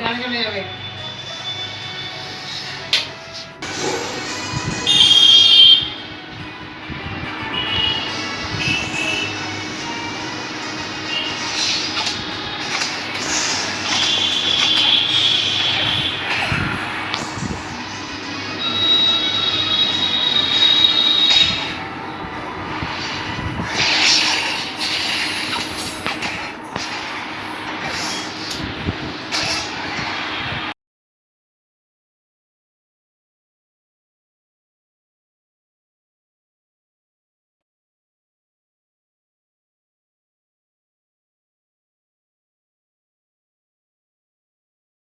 গানে চলে যাবে